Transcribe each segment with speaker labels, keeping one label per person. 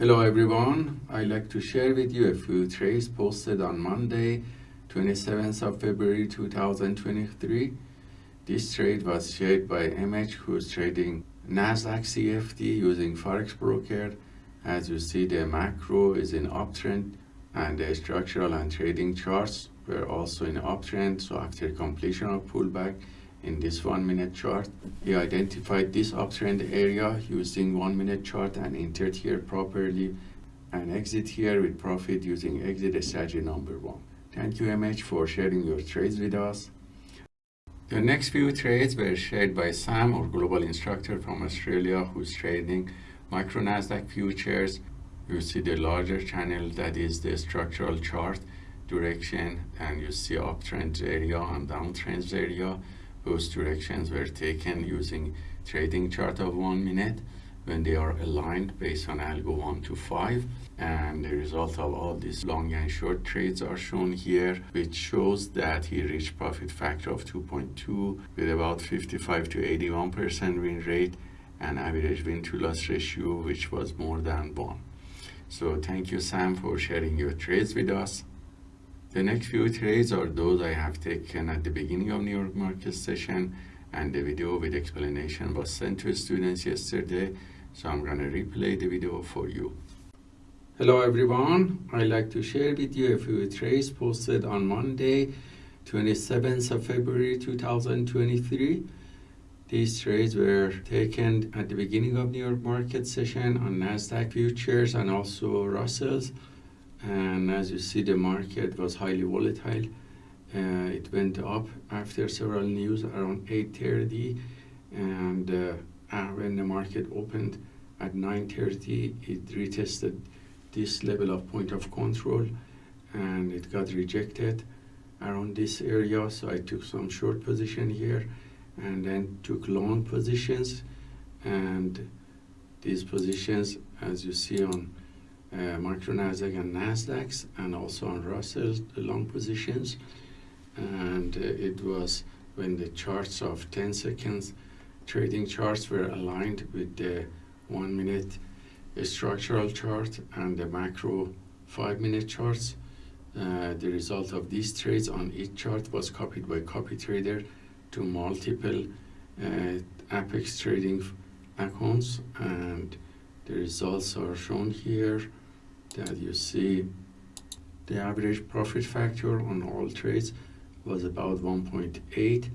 Speaker 1: Hello everyone, I'd like to share with you a few trades posted on Monday, 27th of February 2023. This trade was shared by MH who's trading Nasdaq CFD using Forex Broker. As you see the macro is in uptrend and the structural and trading charts were also in uptrend so after completion of pullback in this one minute chart. He identified this uptrend area using one minute chart and entered here properly and exit here with profit using exit strategy number one. Thank you MH for sharing your trades with us. The next few trades were shared by Sam, our global instructor from Australia, who's trading micro Nasdaq futures. You see the larger channel that is the structural chart direction and you see uptrend area and downtrend area those directions were taken using trading chart of one minute when they are aligned based on algo 1 to 5 and the result of all these long and short trades are shown here which shows that he reached profit factor of 2.2 with about 55 to 81 percent win rate and average win to loss ratio which was more than 1 so thank you sam for sharing your trades with us the next few trades are those I have taken at the beginning of New York market session and the video with explanation was sent to students yesterday so I'm gonna replay the video for you. Hello everyone, I'd like to share with you a few trades posted on Monday 27th of February 2023. These trades were taken at the beginning of New York market session on NASDAQ futures and also Russell's and as you see the market was highly volatile. Uh, it went up after several news around 8.30 and uh, uh, when the market opened at 9.30 it retested this level of point of control and it got rejected around this area. So I took some short position here and then took long positions. And these positions as you see on micro Nasdaq and Nasdaq's and also on Russell's long positions. And uh, it was when the charts of 10 seconds trading charts were aligned with the one minute structural chart and the macro five minute charts. Uh, the result of these trades on each chart was copied by copy trader to multiple uh, apex trading accounts. And the results are shown here that you see the average profit factor on all trades was about 1.8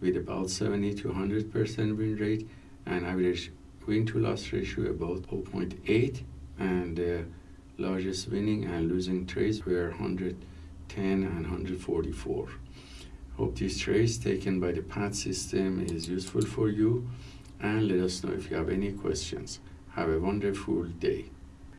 Speaker 1: with about 70 to 100 percent win rate and average win to loss ratio about 0.8 and the largest winning and losing trades were 110 and 144 hope these trades taken by the PAT system is useful for you and let us know if you have any questions. Have a wonderful day